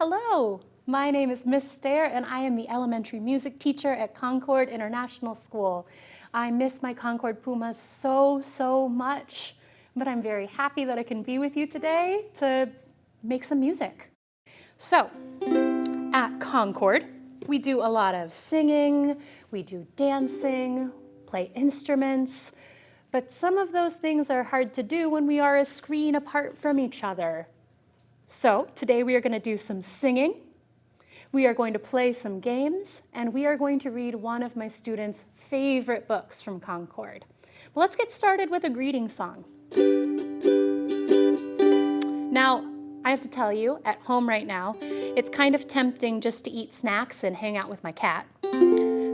Hello, my name is Miss Stair and I am the elementary music teacher at Concord International School. I miss my Concord Pumas so, so much, but I'm very happy that I can be with you today to make some music. So, at Concord, we do a lot of singing, we do dancing, play instruments, but some of those things are hard to do when we are a screen apart from each other. So today we are going to do some singing, we are going to play some games, and we are going to read one of my students' favorite books from Concord. But let's get started with a greeting song. Now, I have to tell you, at home right now, it's kind of tempting just to eat snacks and hang out with my cat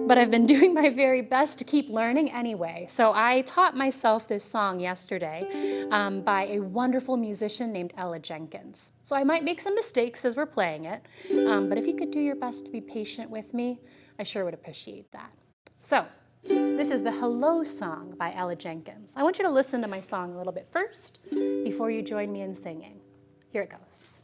but I've been doing my very best to keep learning anyway. So I taught myself this song yesterday um, by a wonderful musician named Ella Jenkins. So I might make some mistakes as we're playing it, um, but if you could do your best to be patient with me, I sure would appreciate that. So this is the Hello song by Ella Jenkins. I want you to listen to my song a little bit first before you join me in singing. Here it goes.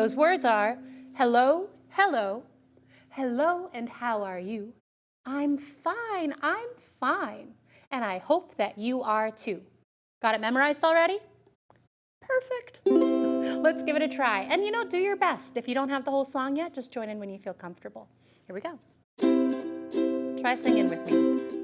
Those words are hello, hello, hello, and how are you? I'm fine, I'm fine, and I hope that you are too. Got it memorized already? Perfect. Let's give it a try. And you know, do your best. If you don't have the whole song yet, just join in when you feel comfortable. Here we go. Try singing with me.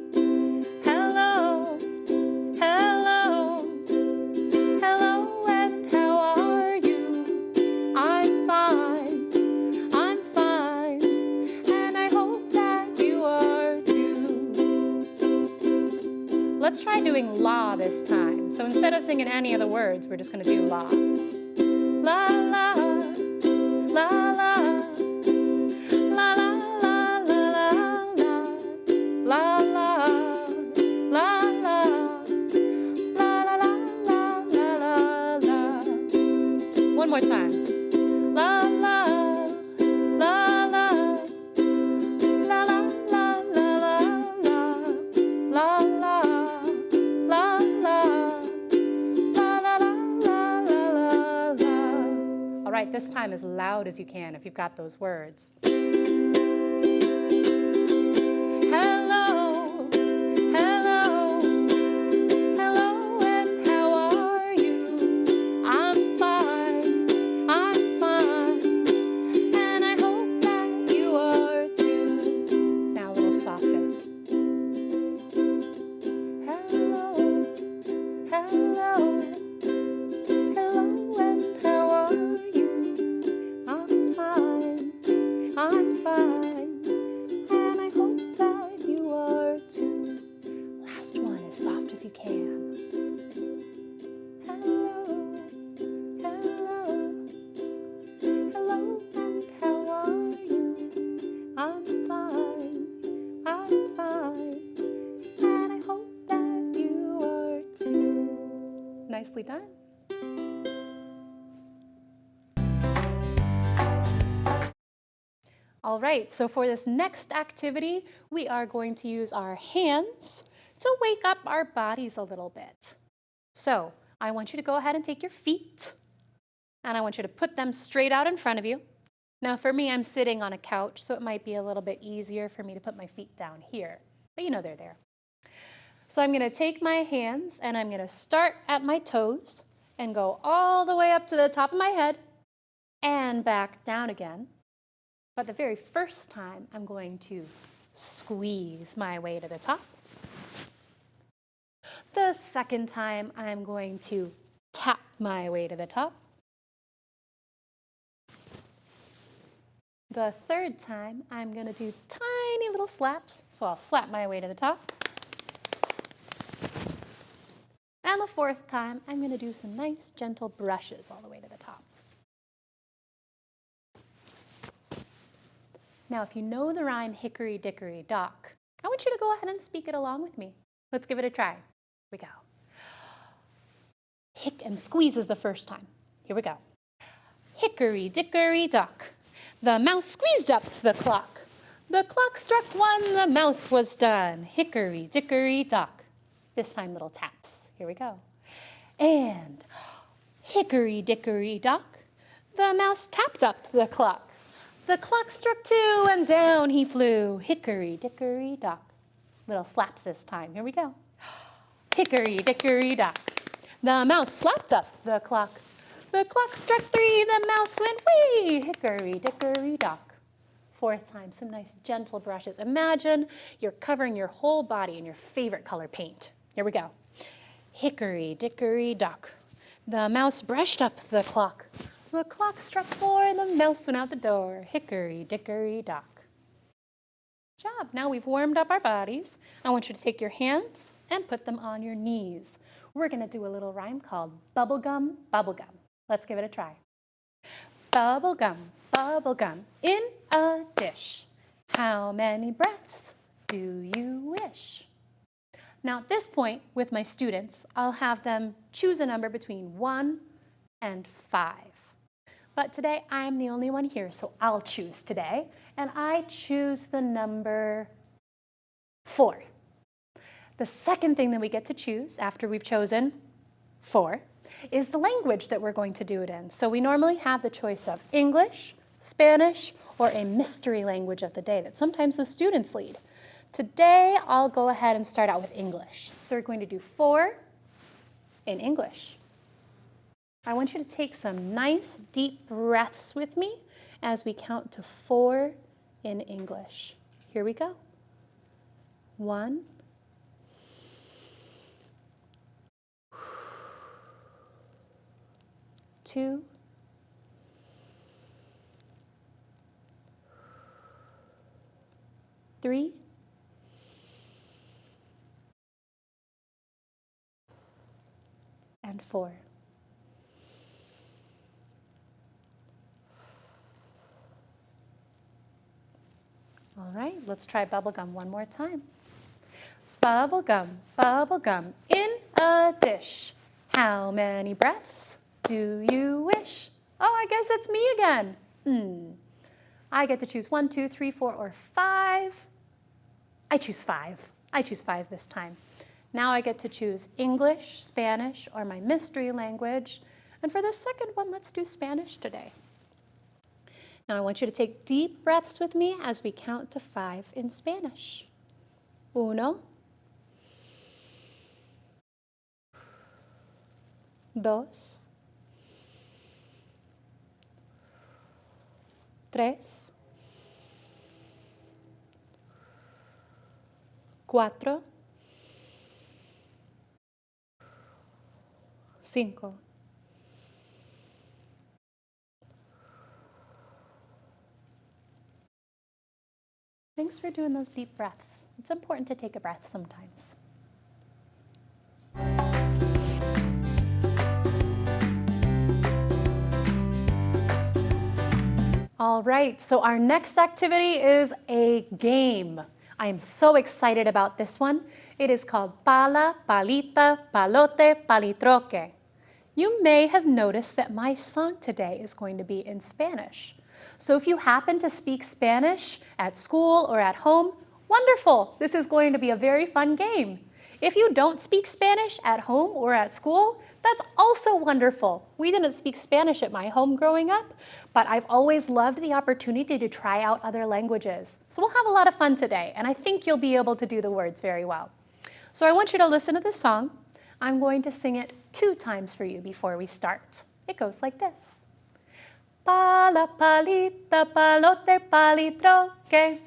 Doing la this time. So instead of singing any of the words, we're just going to do. La, this time as loud as you can if you've got those words. Nicely done. All right, so for this next activity, we are going to use our hands to wake up our bodies a little bit. So I want you to go ahead and take your feet and I want you to put them straight out in front of you. Now for me, I'm sitting on a couch, so it might be a little bit easier for me to put my feet down here, but you know they're there. So I'm gonna take my hands and I'm gonna start at my toes and go all the way up to the top of my head and back down again. But the very first time, I'm going to squeeze my way to the top. The second time, I'm going to tap my way to the top. The third time, I'm going to do tiny little slaps. So I'll slap my way to the top. And the fourth time, I'm going to do some nice gentle brushes all the way to the top. Now, if you know the rhyme hickory dickory dock, I want you to go ahead and speak it along with me. Let's give it a try. Here we go. Hick and squeeze is the first time. Here we go. Hickory dickory dock. The mouse squeezed up the clock. The clock struck one, the mouse was done. Hickory dickory dock. This time little taps. Here we go. And hickory dickory dock. The mouse tapped up the clock. The clock struck two and down he flew. Hickory dickory dock. Little slaps this time. Here we go. Hickory dickory dock. The mouse slapped up the clock. The clock struck three, the mouse went wee, hickory dickory dock. Fourth time, some nice gentle brushes. Imagine you're covering your whole body in your favorite color paint. Here we go. Hickory dickory dock. The mouse brushed up the clock. The clock struck four and the mouse went out the door. Hickory dickory dock. Job. Now we've warmed up our bodies. I want you to take your hands and put them on your knees. We're going to do a little rhyme called bubblegum, bubblegum. Let's give it a try. Bubblegum, bubblegum in a dish. How many breaths do you wish? Now at this point with my students, I'll have them choose a number between one and five. But today I'm the only one here, so I'll choose today. And I choose the number four. The second thing that we get to choose after we've chosen four is the language that we're going to do it in. So we normally have the choice of English, Spanish, or a mystery language of the day that sometimes the students lead. Today, I'll go ahead and start out with English. So we're going to do four in English. I want you to take some nice deep breaths with me as we count to four in English. Here we go. One, two, three, four. All right, let's try bubblegum one more time. Bubblegum, bubblegum in a dish. How many breaths? do you wish? Oh, I guess it's me again. Hmm. I get to choose one, two, three, four, or five. I choose five. I choose five this time. Now I get to choose English, Spanish, or my mystery language. And for the second one, let's do Spanish today. Now I want you to take deep breaths with me as we count to five in Spanish. Uno, dos, tres, cuatro, cinco. Thanks for doing those deep breaths. It's important to take a breath sometimes. All right, so our next activity is a game. I am so excited about this one. It is called Pala, Palita, Palote, Palitroque. You may have noticed that my song today is going to be in Spanish. So if you happen to speak Spanish at school or at home, wonderful. This is going to be a very fun game. If you don't speak Spanish at home or at school, that's also wonderful. We didn't speak Spanish at my home growing up, but I've always loved the opportunity to try out other languages. So we'll have a lot of fun today, and I think you'll be able to do the words very well. So I want you to listen to this song. I'm going to sing it two times for you before we start. It goes like this. Pala, palita, palote, palitroque.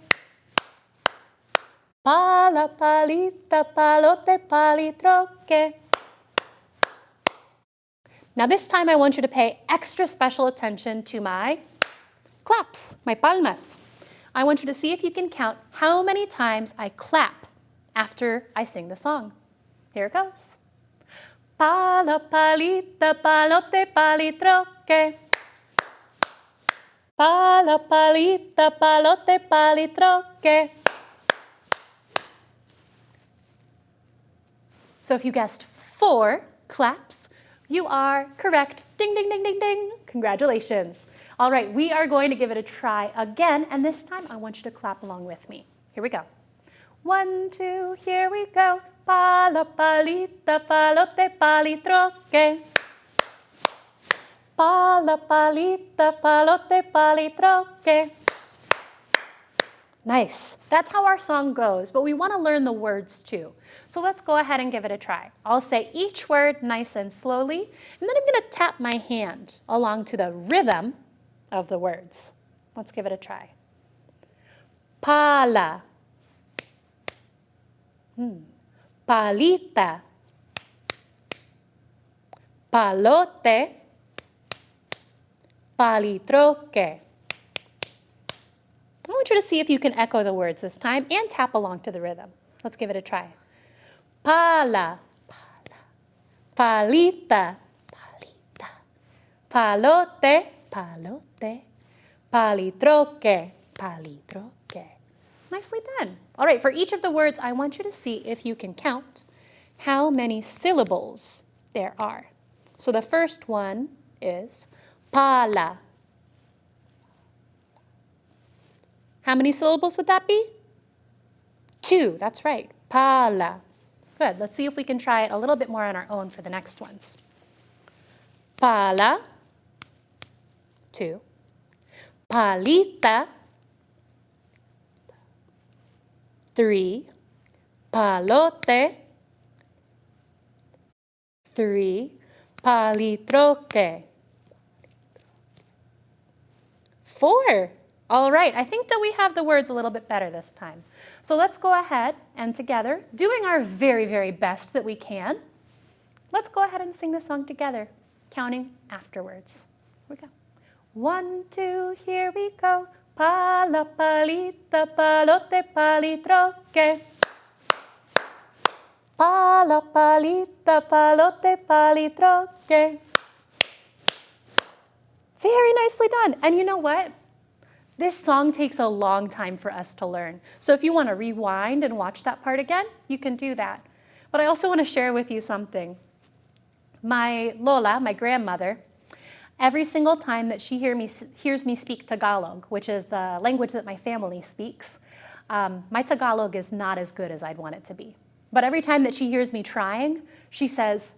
Pala, palita, palote, palitroque. Now this time I want you to pay extra special attention to my claps, my palmas. I want you to see if you can count how many times I clap after I sing the song. Here it goes. Pala, palita, palote, palitroque. Pala, palita, palote, palitroque. So if you guessed four claps, you are correct. Ding, ding, ding, ding, ding. Congratulations. All right, we are going to give it a try again, and this time I want you to clap along with me. Here we go. One, two, here we go. Pala, palita, palote, palitroque. Pala, palita, palote, palitroque. Nice. That's how our song goes, but we want to learn the words too. So let's go ahead and give it a try. I'll say each word nice and slowly, and then I'm going to tap my hand along to the rhythm of the words. Let's give it a try. Pala. Hmm. Palita. Palote. Palitroque. I want you to see if you can echo the words this time and tap along to the rhythm. Let's give it a try. Pala, pala, palita, palita, palote, palote, palitroque, palitroque. Nicely done. All right, for each of the words, I want you to see if you can count how many syllables there are. So the first one is pala. How many syllables would that be? Two, that's right, pala. Good, let's see if we can try it a little bit more on our own for the next ones. Pala, two. Palita, three. Palote, three. Palitroque, four. All right, I think that we have the words a little bit better this time. So let's go ahead and together, doing our very, very best that we can, let's go ahead and sing the song together, counting afterwards. Here we go. One, two, here we go. Pala, palita, palote, palitroque. Pala, palita, palote, palitroque. Very nicely done. And you know what? This song takes a long time for us to learn. So if you want to rewind and watch that part again, you can do that. But I also want to share with you something. My Lola, my grandmother, every single time that she hear me, hears me speak Tagalog, which is the language that my family speaks, um, my Tagalog is not as good as I'd want it to be. But every time that she hears me trying, she says,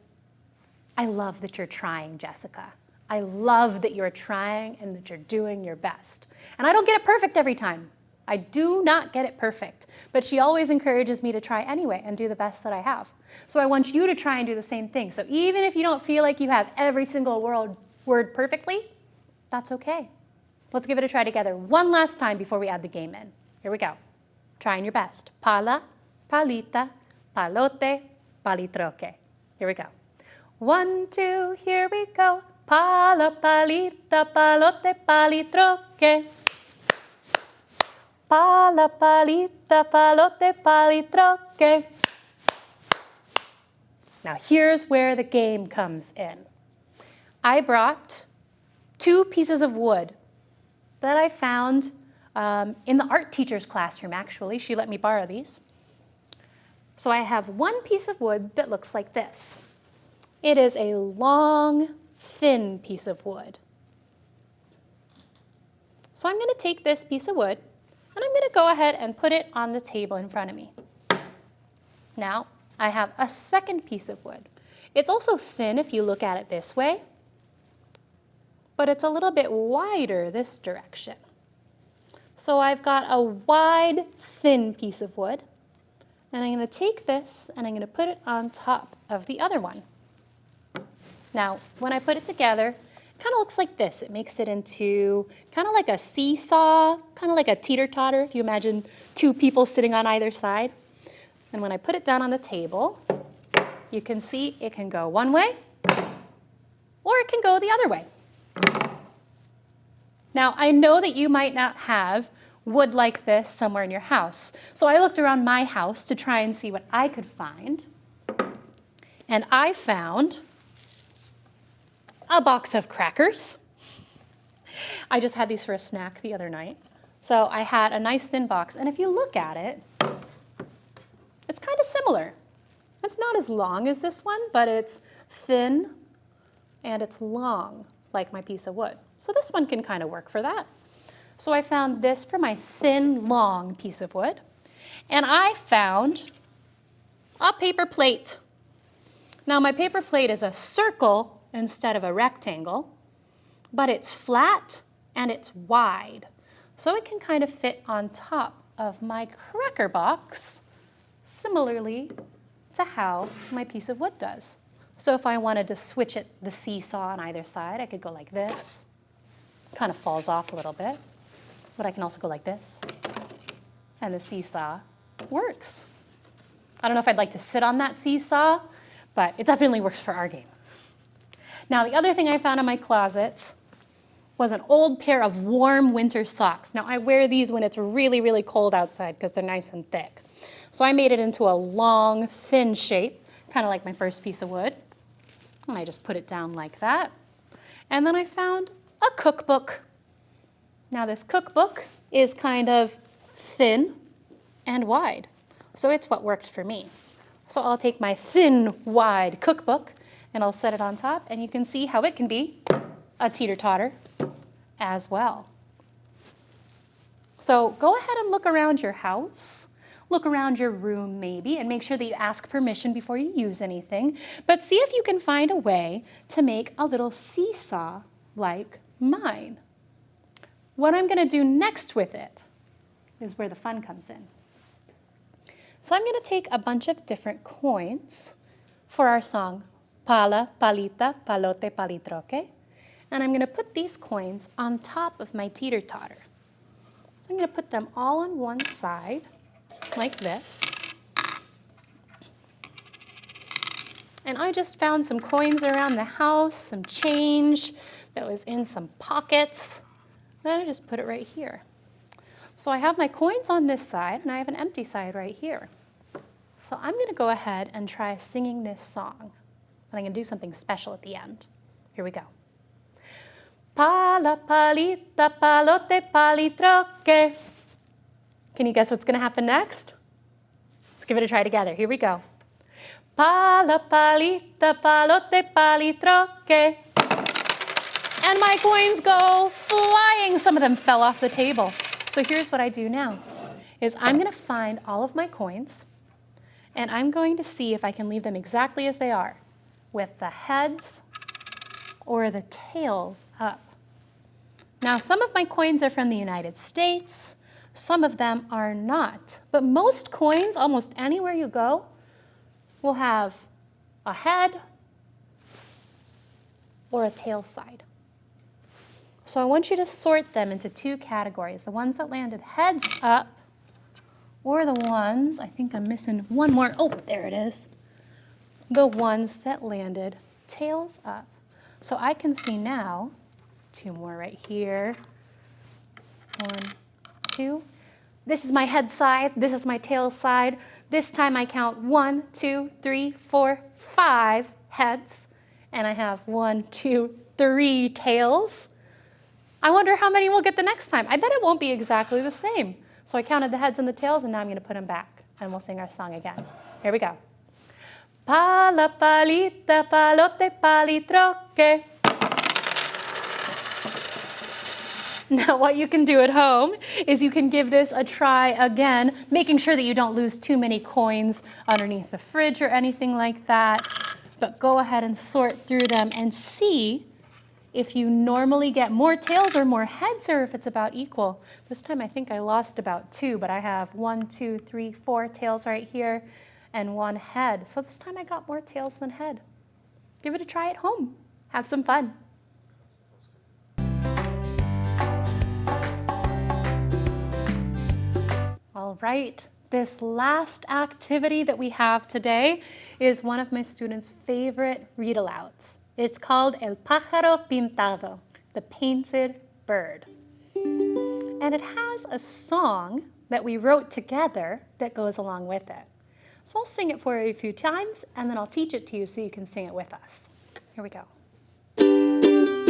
I love that you're trying, Jessica. I love that you're trying and that you're doing your best. And I don't get it perfect every time. I do not get it perfect, but she always encourages me to try anyway and do the best that I have. So I want you to try and do the same thing. So even if you don't feel like you have every single word, word perfectly, that's okay. Let's give it a try together one last time before we add the game in. Here we go. Trying your best. Pala, palita, palote, palitroque. Here we go. One, two, here we go. Pala, palita, palote, palitroque. Pala, palita, palote, palitroque. Now here's where the game comes in. I brought two pieces of wood that I found um, in the art teacher's classroom, actually. She let me borrow these. So I have one piece of wood that looks like this. It is a long thin piece of wood. So I'm going to take this piece of wood and I'm going to go ahead and put it on the table in front of me. Now I have a second piece of wood. It's also thin if you look at it this way, but it's a little bit wider this direction. So I've got a wide, thin piece of wood, and I'm going to take this and I'm going to put it on top of the other one. Now, when I put it together, it kind of looks like this. It makes it into kind of like a seesaw, kind of like a teeter-totter, if you imagine two people sitting on either side. And when I put it down on the table, you can see it can go one way, or it can go the other way. Now, I know that you might not have wood like this somewhere in your house. So I looked around my house to try and see what I could find. And I found a box of crackers. I just had these for a snack the other night. So I had a nice thin box. And if you look at it, it's kind of similar. It's not as long as this one, but it's thin and it's long, like my piece of wood. So this one can kind of work for that. So I found this for my thin, long piece of wood. And I found a paper plate. Now my paper plate is a circle instead of a rectangle, but it's flat and it's wide. So it can kind of fit on top of my cracker box, similarly to how my piece of wood does. So if I wanted to switch it, the seesaw on either side, I could go like this. Kind of falls off a little bit. But I can also go like this. And the seesaw works. I don't know if I'd like to sit on that seesaw, but it definitely works for our game. Now, the other thing I found in my closet was an old pair of warm winter socks. Now, I wear these when it's really, really cold outside because they're nice and thick. So I made it into a long, thin shape, kind of like my first piece of wood. And I just put it down like that. And then I found a cookbook. Now this cookbook is kind of thin and wide. So it's what worked for me. So I'll take my thin, wide cookbook and I'll set it on top and you can see how it can be a teeter-totter as well. So go ahead and look around your house, look around your room maybe, and make sure that you ask permission before you use anything. But see if you can find a way to make a little seesaw like mine. What I'm gonna do next with it is where the fun comes in. So I'm gonna take a bunch of different coins for our song, Pala, Palita, Palote, Palitroque. And I'm gonna put these coins on top of my teeter-totter. So I'm gonna put them all on one side, like this. And I just found some coins around the house, some change that was in some pockets. Then I just put it right here. So I have my coins on this side and I have an empty side right here. So I'm gonna go ahead and try singing this song. And I'm gonna do something special at the end. Here we go. Pala, palita, palote, palitroque. Can you guess what's gonna happen next? Let's give it a try together. Here we go. Pala, palita, palote, palitroque and my coins go flying. Some of them fell off the table. So here's what I do now, is I'm gonna find all of my coins and I'm going to see if I can leave them exactly as they are with the heads or the tails up. Now, some of my coins are from the United States, some of them are not. But most coins, almost anywhere you go, will have a head or a tail side. So I want you to sort them into two categories, the ones that landed heads up or the ones, I think I'm missing one more, oh, there it is, the ones that landed tails up. So I can see now, two more right here, one, two. This is my head side, this is my tail side. This time I count one, two, three, four, five heads, and I have one, two, three tails. I wonder how many we'll get the next time. I bet it won't be exactly the same. So I counted the heads and the tails, and now I'm going to put them back, and we'll sing our song again. Here we go. Pala, palita, palote, palitroque. Now what you can do at home is you can give this a try again, making sure that you don't lose too many coins underneath the fridge or anything like that. But go ahead and sort through them and see if you normally get more tails or more heads or if it's about equal. This time I think I lost about two, but I have one, two, three, four tails right here and one head. So this time I got more tails than head. Give it a try at home. Have some fun. All right, this last activity that we have today is one of my students' favorite read-alouds. It's called El pájaro pintado, the painted bird. And it has a song that we wrote together that goes along with it. So I'll sing it for you a few times and then I'll teach it to you so you can sing it with us. Here we go.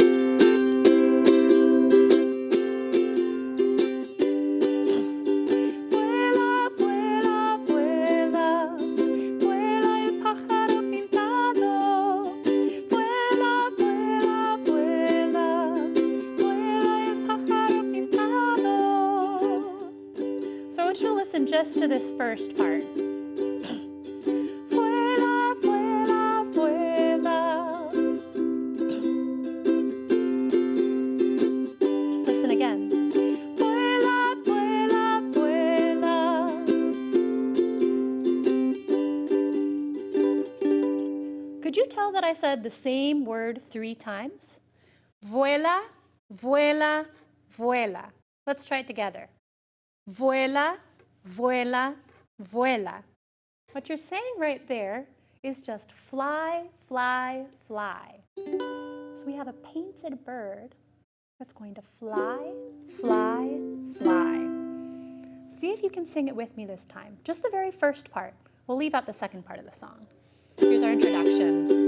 Just to this first part. Vuela, vuela, vuela. Listen again. Vuela, vuela, vuela. Could you tell that I said the same word three times? Vuela, vuela, vuela. Let's try it together. Vuela, vuela, vuela. What you're saying right there is just fly, fly, fly. So we have a painted bird that's going to fly, fly, fly. See if you can sing it with me this time. Just the very first part. We'll leave out the second part of the song. Here's our introduction.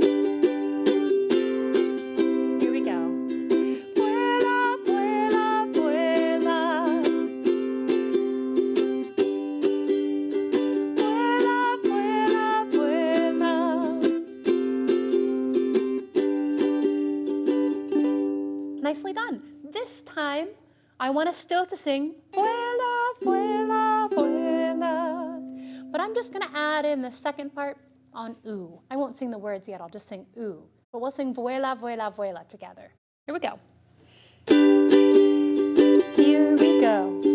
I want us still to sing vuela, vuela, vuela. But I'm just gonna add in the second part on ooh. I won't sing the words yet, I'll just sing ooh. But we'll sing vuela, vuela, vuela together. Here we go. Here we go.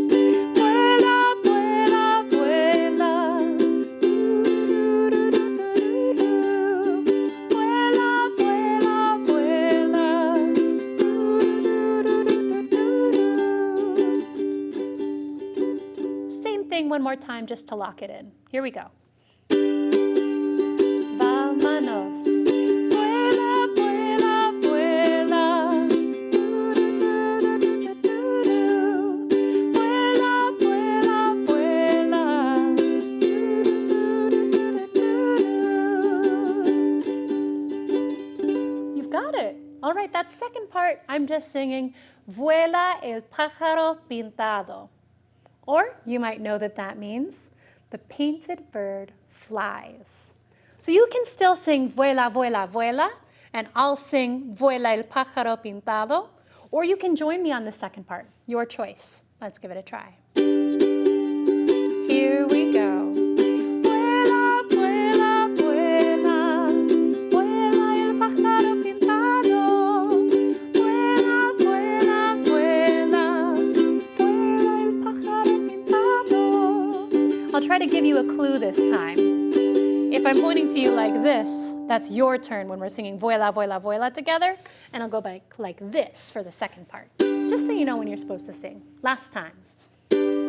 One more time just to lock it in. Here we go. Vámonos. All right, that second part, I'm just singing Vuela el pájaro pintado. Or you might know that that means the painted bird flies. So you can still sing vuela, vuela, vuela, and I'll sing vuela el pájaro pintado, or you can join me on the second part, your choice. Let's give it a try. Here we go. I'll try to give you a clue this time. If I'm pointing to you like this, that's your turn when we're singing vuela, vuela, vuela together, and I'll go back like this for the second part, just so you know when you're supposed to sing. Last time.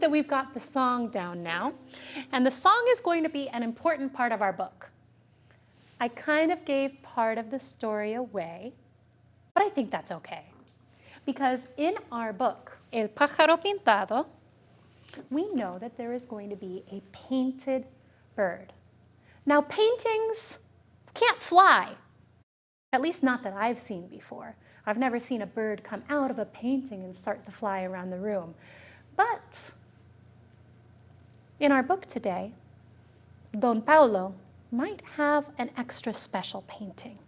That we've got the song down now. And the song is going to be an important part of our book. I kind of gave part of the story away, but I think that's okay. Because in our book, El pájaro pintado, we know that there is going to be a painted bird. Now, paintings can't fly, at least not that I've seen before. I've never seen a bird come out of a painting and start to fly around the room. But in our book today, Don Paolo might have an extra special painting.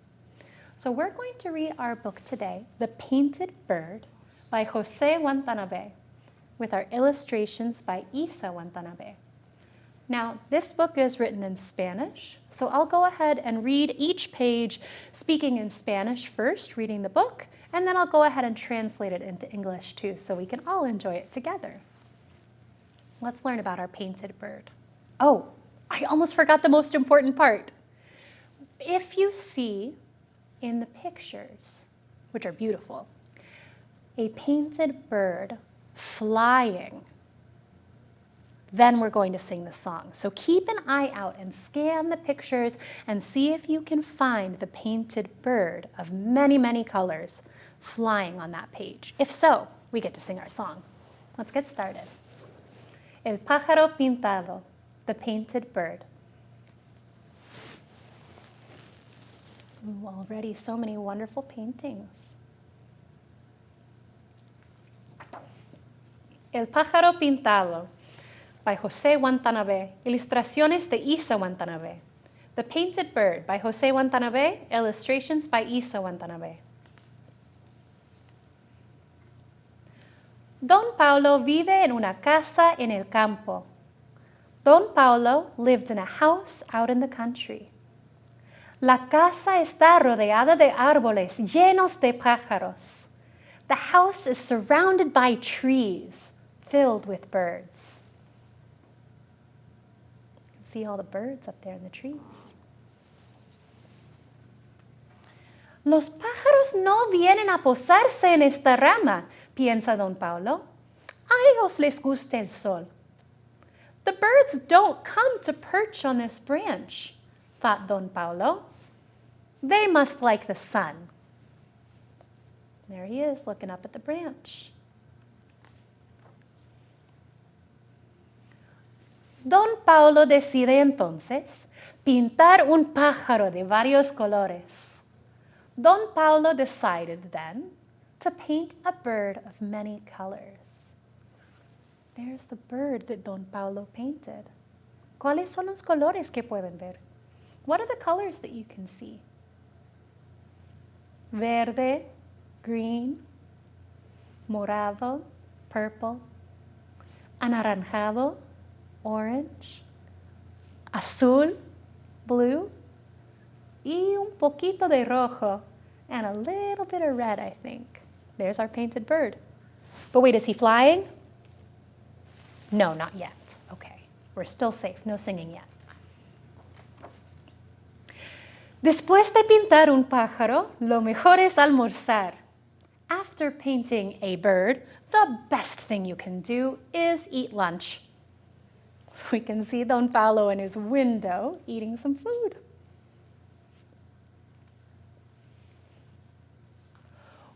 So we're going to read our book today, The Painted Bird by Jose Watanabe, with our illustrations by Issa Watanabe. Now, this book is written in Spanish, so I'll go ahead and read each page speaking in Spanish first, reading the book, and then I'll go ahead and translate it into English too, so we can all enjoy it together. Let's learn about our painted bird. Oh, I almost forgot the most important part. If you see in the pictures, which are beautiful, a painted bird flying, then we're going to sing the song. So keep an eye out and scan the pictures and see if you can find the painted bird of many, many colors flying on that page. If so, we get to sing our song. Let's get started. El pájaro pintado, the painted bird. Ooh, already so many wonderful paintings. El pájaro pintado by Jose Watanabe. Ilustraciones de Issa Watanabe. The Painted Bird by Jose Watanabe. Illustrations by Issa Watanabe. Don Paulo vive en una casa en el campo. Don Paulo lived in a house out in the country. La casa está rodeada de árboles llenos de pájaros. The house is surrounded by trees filled with birds. You can see all the birds up there in the trees. Los pájaros no vienen a posarse en esta rama, piensa don Paulo. A ellos les gusta el sol. The birds don't come to perch on this branch, thought don Paulo. They must like the sun. There he is, looking up at the branch. Don Paulo decide entonces pintar un pájaro de varios colores. Don Paulo decided then to paint a bird of many colors. There's the bird that Don Paulo painted. ¿Cuáles son los colores que pueden ver? What are the colors that you can see? Verde, green, morado, purple, anaranjado, orange, azul, blue, y un poquito de rojo, and a little bit of red, I think. There's our painted bird. But wait, is he flying? No, not yet. Okay, we're still safe, no singing yet. Después de pintar un pájaro, lo mejor es almorzar. After painting a bird, the best thing you can do is eat lunch. So we can see Don Paulo in his window eating some food.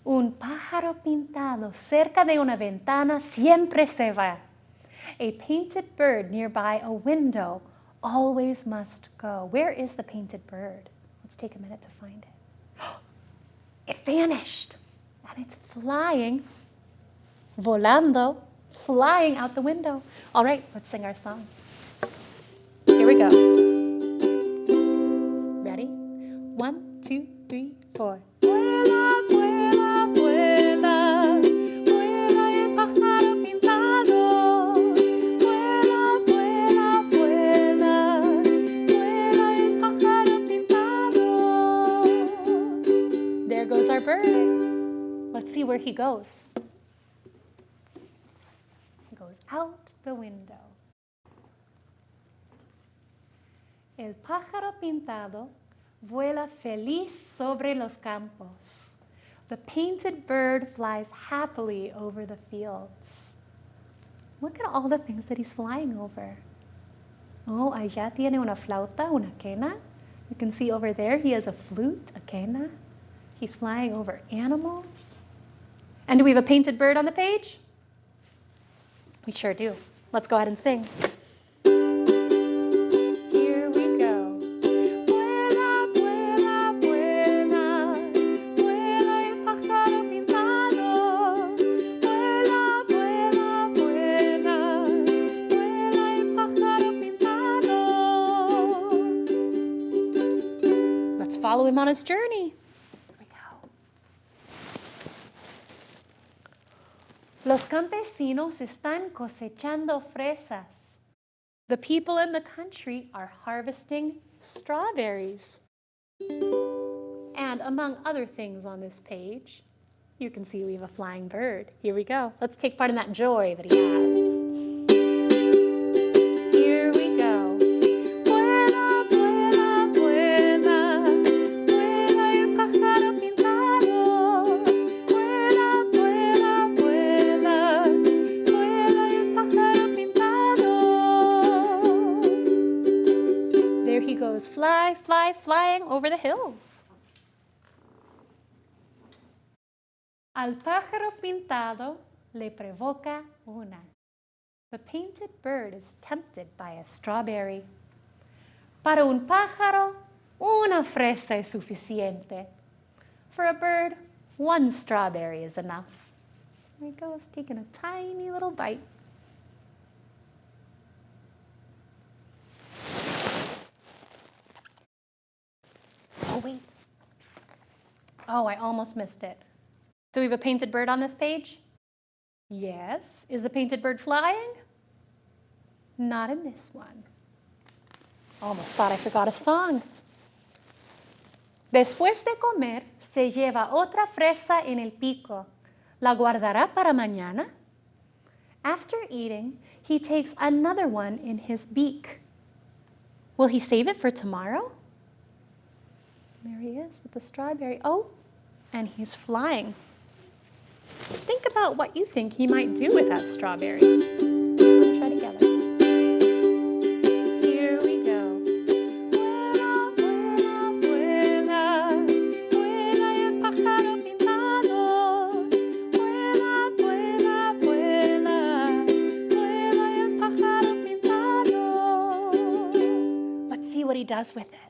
Un pájaro pintado cerca de una ventana siempre se va. A painted bird nearby a window always must go. Where is the painted bird? Let's take a minute to find it. It vanished and it's flying, volando, flying out the window. All right, let's sing our song. Here we go. Ready? One, two, three, four. Let's see where he goes. He goes out the window. El pájaro pintado vuela feliz sobre los campos. The painted bird flies happily over the fields. Look at all the things that he's flying over. Oh, allá tiene una flauta, una quena. You can see over there he has a flute, a quena. He's flying over animals. And do we have a painted bird on the page? We sure do. Let's go ahead and sing. Let's follow him on his journey. Here we go. Los campesinos están cosechando fresas. The people in the country are harvesting strawberries. And among other things on this page, you can see we have a flying bird. Here we go. Let's take part in that joy that he has. Fly, flying over the hills. Al pájaro pintado le provoca una. The painted bird is tempted by a strawberry. Para un pájaro, una fresa es suficiente. For a bird, one strawberry is enough. There he goes, taking a tiny little bite. Oh, I almost missed it. Do we have a painted bird on this page? Yes. Is the painted bird flying? Not in this one. Almost thought I forgot a song. Después de comer, se lleva otra fresa en el pico. ¿La guardará para mañana? After eating, he takes another one in his beak. Will he save it for tomorrow? There he is with the strawberry. Oh, and he's flying. Think about what you think he might do with that strawberry. Let's try together. Here we go. Vuela, vuela, vuela, vuela el pájaro pintado. Vuela, vuela, vuela, vuela el pájaro pintado. Let's see what he does with it.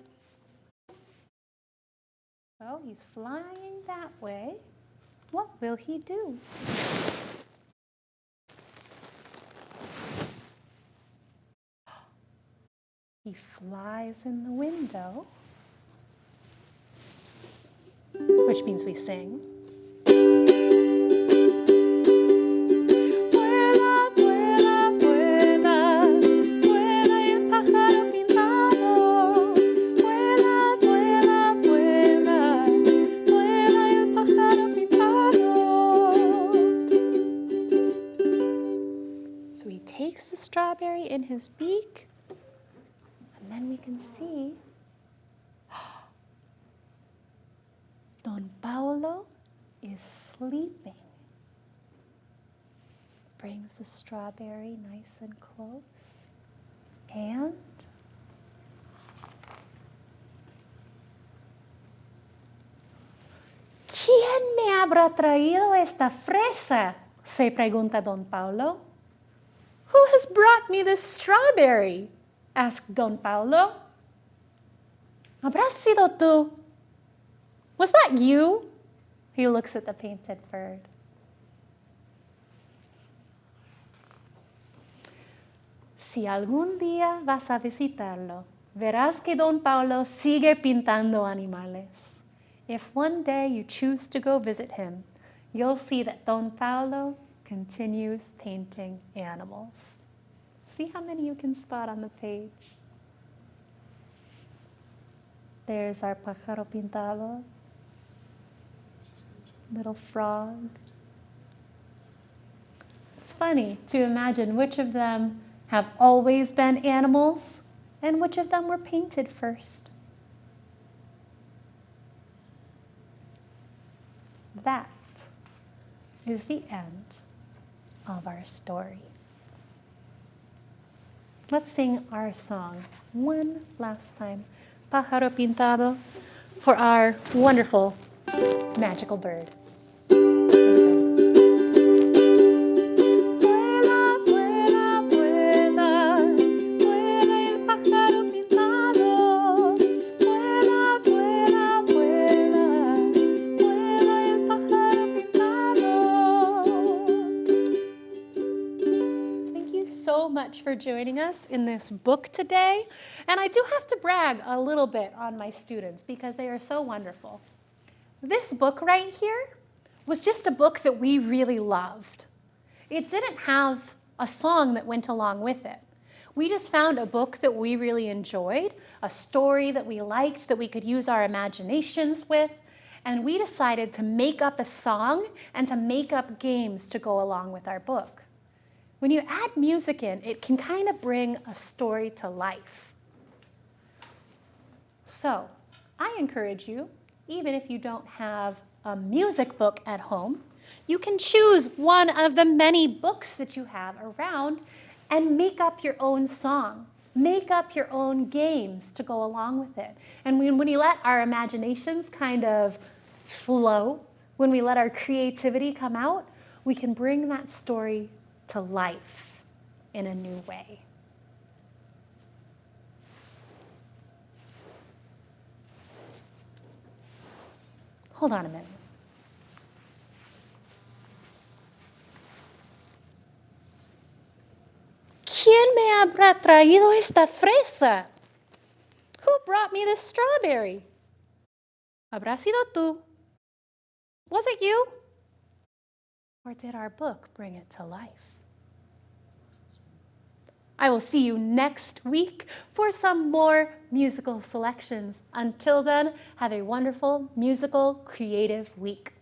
So he's flying that way. What will he do? He flies in the window, which means we sing. In his beak, and then we can see Don Paolo is sleeping. Brings the strawberry nice and close. And ¿Quién me habrá traído esta fresa? Se pregunta Don Paulo. Who has brought me this strawberry? asked Don Paolo. ¿Habrás sido tú? Was that you? He looks at the painted bird. Si algún día vas a visitarlo, verás que Don Paulo sigue pintando animales. If one day you choose to go visit him, you'll see that Don Paulo continues painting animals. See how many you can spot on the page. There's our pájaro pintado, little frog. It's funny to imagine which of them have always been animals and which of them were painted first. That is the end of our story. Let's sing our song one last time, Pájaro Pintado, for our wonderful magical bird. Joining us in this book today. And I do have to brag a little bit on my students because they are so wonderful. This book right here was just a book that we really loved. It didn't have a song that went along with it. We just found a book that we really enjoyed, a story that we liked, that we could use our imaginations with, and we decided to make up a song and to make up games to go along with our book. When you add music in, it can kind of bring a story to life. So I encourage you, even if you don't have a music book at home, you can choose one of the many books that you have around and make up your own song. Make up your own games to go along with it. And when, when we let our imaginations kind of flow, when we let our creativity come out, we can bring that story to life in a new way. Hold on a minute. ¿Quién me habrá traído esta fresa? Who brought me this strawberry? ¿Habrá sido tú? Was it you? Or did our book bring it to life? I will see you next week for some more musical selections. Until then, have a wonderful musical creative week.